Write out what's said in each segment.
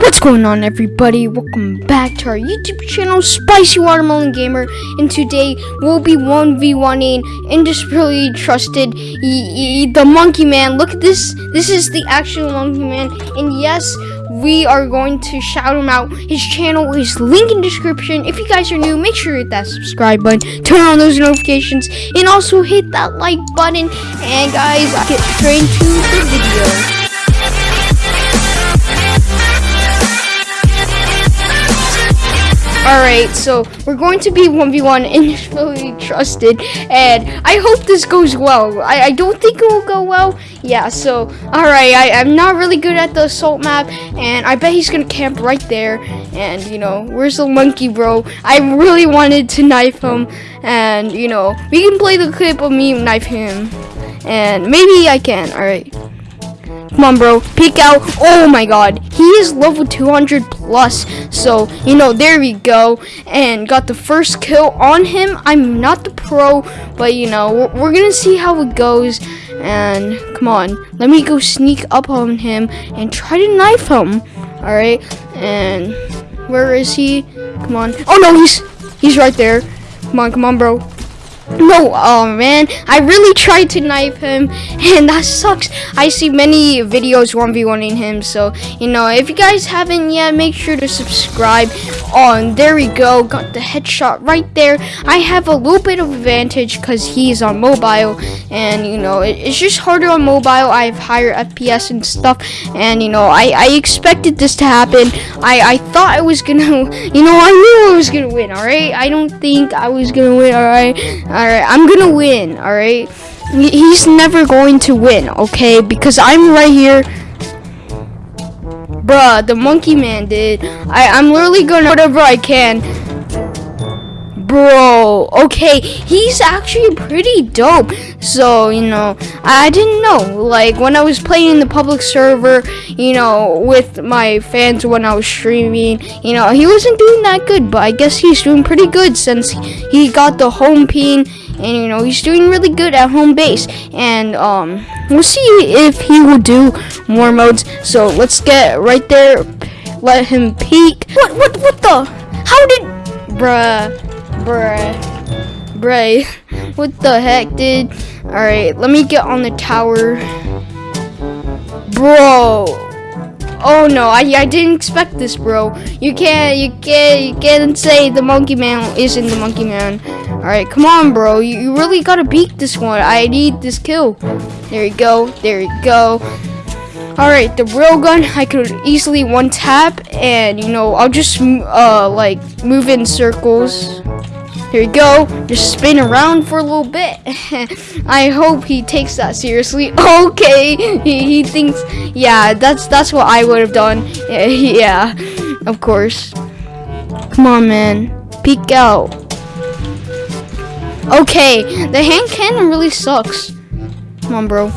What's going on everybody? Welcome back to our YouTube channel, Spicy Watermelon Gamer, and today we'll be 1v1ing indisputably trusted y- y- the Monkey Man. Look at this. This is the actual Monkey Man, and yes, we are going to shout him out. His channel is link in description. If you guys are new, make sure hit that subscribe button, turn on those notifications, and also hit that like button. And guys, get straight into the video. Alright, so we're going to be 1v1 initially trusted, and I hope this goes well. I, I don't think it will go well. Yeah, so, alright, I'm not really good at the assault map, and I bet he's gonna camp right there. And, you know, where's the monkey, bro? I really wanted to knife him, and, you know, we can play the clip of me knife him. And maybe I can, alright. Come on, bro. Peek out. Oh my god. He is level 200 plus. So, you know, there we go. And got the first kill on him. I'm not the pro, but, you know, we're, we're going to see how it goes. And, come on. Let me go sneak up on him and try to knife him. Alright. And, where is he? Come on. Oh, no, he's, he's right there. Come on, come on, bro. No, oh man, I really tried to knife him, and that sucks. I see many videos 1v1ing him, so, you know, if you guys haven't yet, make sure to subscribe. Oh, there we go, got the headshot right there. I have a little bit of advantage because he's on mobile, and, you know, it, it's just harder on mobile. I have higher FPS and stuff, and, you know, I, I expected this to happen. I, I thought I was gonna, you know, I knew I was gonna win, alright? I don't think I was gonna win, alright? Alright, I'm gonna win, alright? He's never going to win, okay? Because I'm right here. Bruh, the monkey man did. I, I'm literally gonna whatever I can. Bro, okay, he's actually pretty dope. So, you know, I didn't know. Like, when I was playing the public server, you know, with my fans when I was streaming, you know, he wasn't doing that good. But I guess he's doing pretty good since he got the home pin. And, you know, he's doing really good at home base. And, um, we'll see if he will do more modes. So, let's get right there. Let him peek. What, what, what the? How did... Bruh. Bruh. Bruh. What the heck, dude? Alright, let me get on the tower. Bro. Oh no, I, I didn't expect this, bro. You can't, you can't, you can't say the monkey man isn't the monkey man. Alright, come on, bro. You, you really gotta beat this one. I need this kill. There you go. There you go. Alright, the real gun, I could easily one tap, and you know, I'll just uh like move in circles. Here we go. Just spin around for a little bit. I hope he takes that seriously. Okay, he, he thinks, yeah, that's that's what I would have done. Yeah, yeah, of course. Come on, man. Peek out. Okay, the hand cannon really sucks. Come on, bro.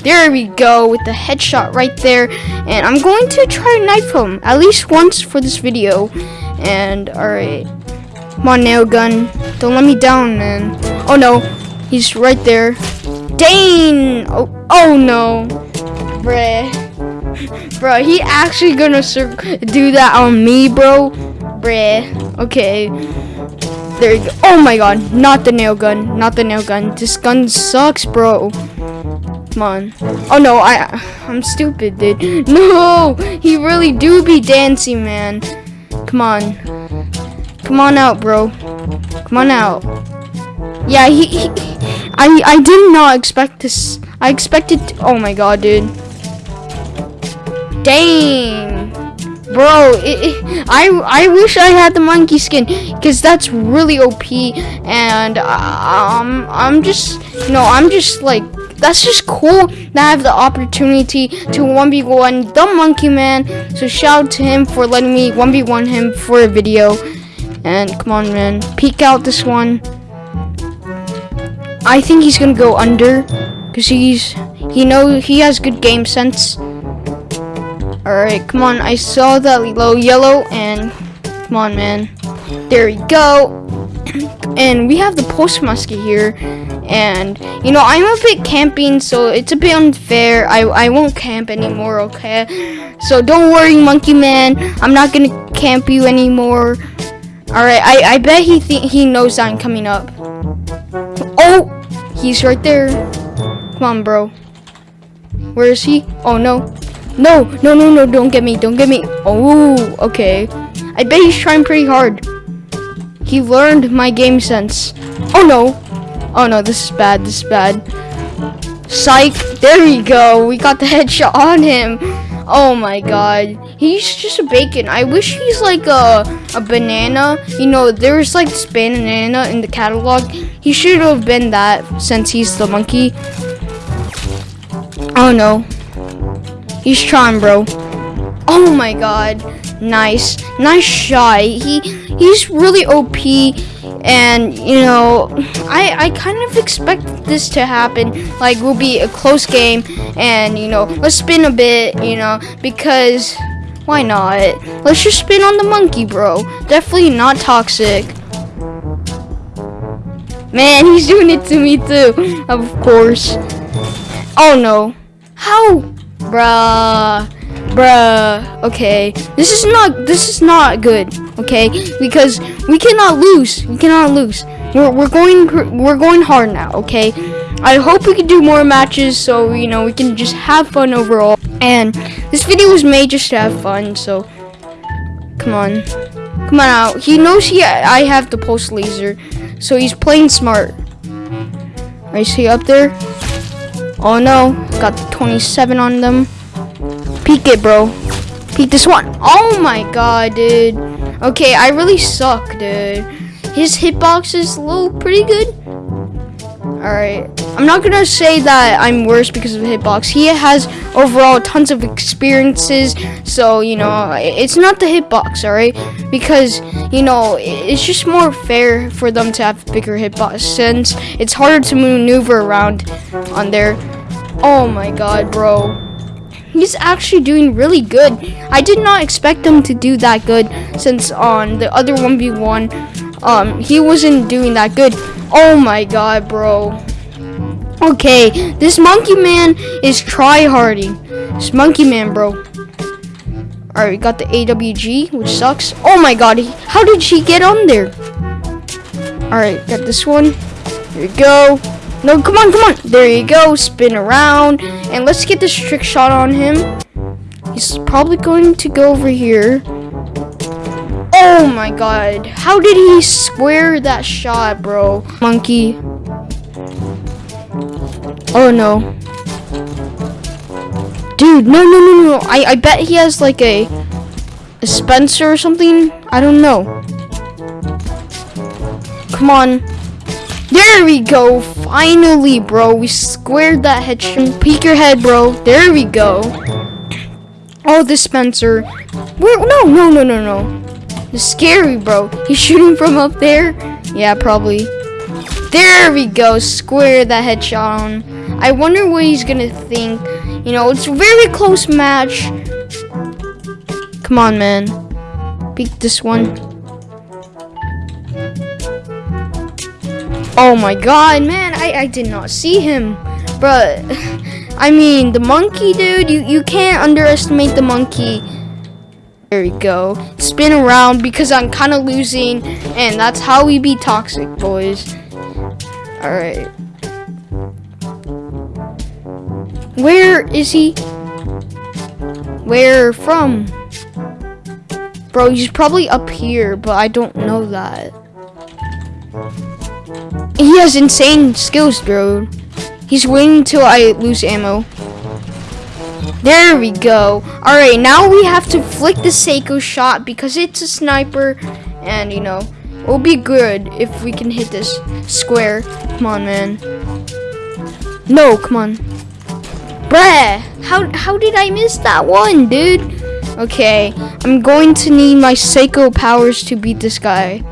There we go with the headshot right there. And I'm going to try to knife him at least once for this video. And alright. Come on, nail gun. Don't let me down, man. Oh no. He's right there. Dang! Oh, oh no. Bruh. Bro, he actually gonna do that on me, bro. Bruh. Okay. There you go. Oh my god. Not the nail gun. Not the nail gun. This gun sucks, bro. Come on. Oh no, I I'm stupid, dude. No! He really do be dancing, man. Come on. Come on out, bro. Come on out. Yeah, he, he I I did not expect this. I expected Oh my god, dude. Dang. Bro, it, it, I I wish I had the monkey skin because that's really OP and um I'm just you know I'm just like that's just cool that I have the opportunity to 1v1 the monkey man so shout out to him for letting me 1v1 him for a video and come on man peek out this one I think he's gonna go under because he's he know he has good game sense Alright, come on. I saw that low yellow and come on, man. There we go. and we have the post musket here. And, you know, I'm a bit camping, so it's a bit unfair. I, I won't camp anymore, okay? So don't worry, Monkey Man. I'm not gonna camp you anymore. All right, I I bet he he knows I'm coming up. Oh, he's right there. Come on, bro. Where is he? Oh no. No, no, no, no, don't get me, don't get me. Oh, okay. I bet he's trying pretty hard. He learned my game sense. Oh no. Oh no, this is bad, this is bad. Psych. There you go. We got the headshot on him. Oh my god. He's just a bacon. I wish he's like a, a banana. You know, there's like this banana in the catalog. He should have been that since he's the monkey. Oh no. He's trying, bro. Oh my god. Nice. Nice shot. He he's really OP and you know I I kind of expect this to happen. Like will be a close game and you know let's spin a bit you know because why not? Let's just spin on the monkey bro. Definitely not toxic. Man he's doing it to me too. Of course. Oh no. How? Bruh. Bruh. Okay. This is not this is not good okay? Because we cannot lose. We cannot lose. We're, we're going we're going hard now okay? I hope we can do more matches so you know we can just have fun overall. And this video was made just to have fun so come on. Come on out. He knows he i have the pulse laser so he's playing smart. I see up there. Oh no got the 27 on them. Peek it, bro. Peek this one. Oh my god, dude. Okay, I really suck, dude. His hitbox is low, pretty good. Alright. I'm not gonna say that I'm worse because of the hitbox. He has overall tons of experiences. So, you know, it's not the hitbox, alright? Because, you know, it's just more fair for them to have bigger hitbox since it's harder to maneuver around on there. Oh my god, bro he's actually doing really good. I did not expect him to do that good since on the other 1v1, um, he wasn't doing that good. Oh my god, bro. Okay, this monkey man is try-harding. This monkey man, bro. Alright, we got the AWG, which sucks. Oh my god, he, how did she get on there? Alright, got this one. Here we go. No, come on, come on. There you go. Spin around. And let's get this trick shot on him. He's probably going to go over here. Oh my god. How did he square that shot, bro? Monkey. Oh no. Dude, no, no, no, no. I, I bet he has like a, a Spencer or something. I don't know. Come on. There we go. Finally, bro. We squared that headshot. Peek your head, bro. There we go. Oh, dispenser. Where? No, no, no, no, no. It's scary, bro. He's shooting from up there? Yeah, probably. There we go. Square that headshot on. I wonder what he's gonna think. You know, it's a very close match. Come on, man. Peek this one. Oh my god, man, I, I did not see him. But, I mean, the monkey, dude, you, you can't underestimate the monkey. There we go. Spin around because I'm kind of losing, and that's how we be toxic, boys. Alright. Where is he? Where from? Bro, he's probably up here, but I don't know that. He has insane skills, bro. He's waiting until I lose ammo. There we go. Alright, now we have to flick the Seiko shot because it's a sniper. And, you know, it'll be good if we can hit this square. Come on, man. No, come on. Bruh, how, how did I miss that one, dude? Okay, I'm going to need my Seiko powers to beat this guy.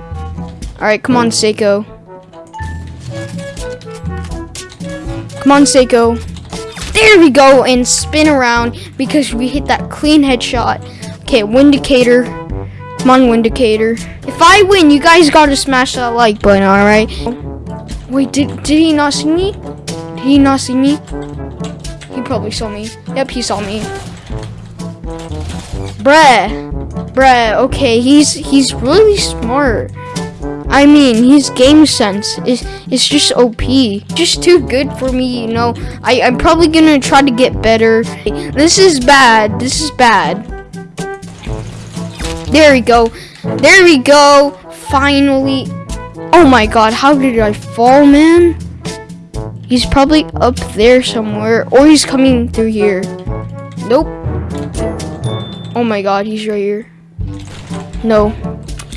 Alright, come on, Seiko. Come on, Seiko. There we go, and spin around because we hit that clean headshot. Okay, Windicator. Come on, Windicator. If I win, you guys gotta smash that like button, alright? Wait, did, did he not see me? Did he not see me? He probably saw me. Yep, he saw me. Bruh. Bruh, okay, he's he's really smart. I mean, his game sense is is just OP. Just too good for me, you know. I, I'm probably gonna try to get better. This is bad. This is bad. There we go. There we go. Finally. Oh my god, how did I fall, man? He's probably up there somewhere. Or he's coming through here. Nope. Oh my god, he's right here. No.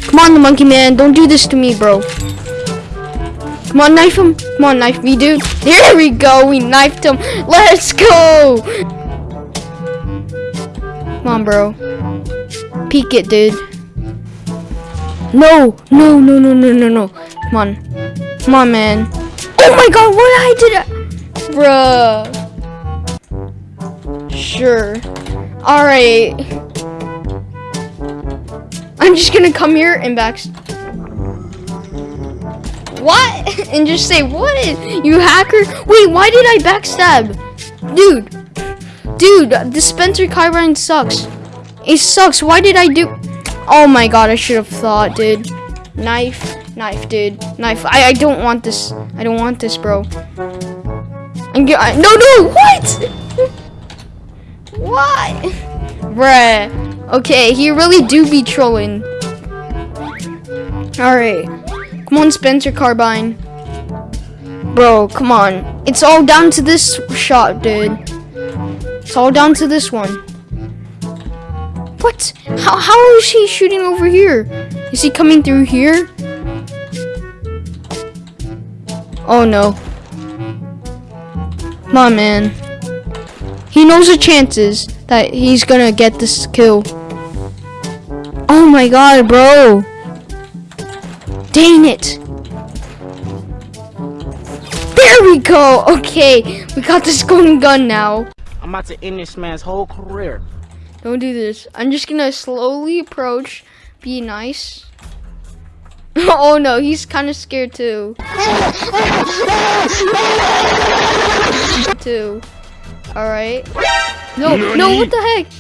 Come on, the monkey man. Don't do this to me, bro. Come on, knife him. Come on, knife me, dude. There we go. We knifed him. Let's go. Come on, bro. Peek it, dude. No, no, no, no, no, no, no. Come on. Come on, man. Oh my god, what I did I... Bruh. Sure. Alright. I'm just gonna come here and back... What? and just say, what? You hacker? Wait, why did I backstab? Dude. Dude, the Spencer Carbine sucks. It sucks. Why did I do... Oh my god, I should have thought, dude. Knife. Knife, dude. Knife. I, I don't want this. I don't want this, bro. I'm I, no, no, what? what? Bruh. Okay, he really do be trolling. Alright. Come on, Spencer Carbine. Bro, come on. It's all down to this shot, dude. It's all down to this one. What? How, how is he shooting over here? Is he coming through here? Oh no. On, man. He knows the chances that he's gonna get this kill. Oh my god, bro. Dang it. There we go. Okay, we got this golden gun now. I'm about to end this man's whole career. Don't do this. I'm just gonna slowly approach, be nice. oh no, he's kind of scared too. too. Alright. No, no, what the heck?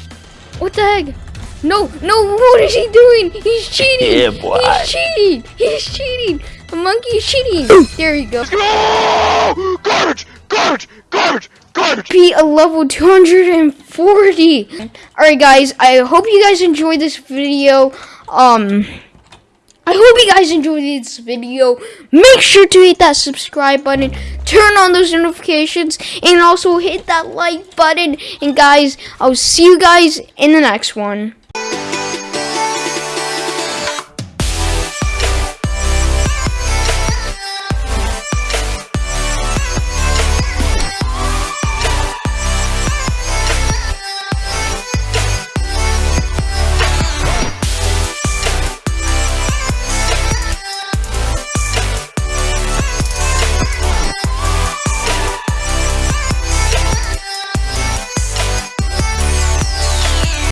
What the heck? No, no, what is he doing? He's cheating. Yeah, boy. He's cheating. He's cheating. The monkey is cheating. there you go. Oh, garbage! Garbage! Garbage! Garbage! Be a level 240. Alright guys, I hope you guys enjoyed this video. Um I hope you guys enjoyed this video. Make sure to hit that subscribe button, turn on those notifications, and also hit that like button. And guys, I'll see you guys in the next one.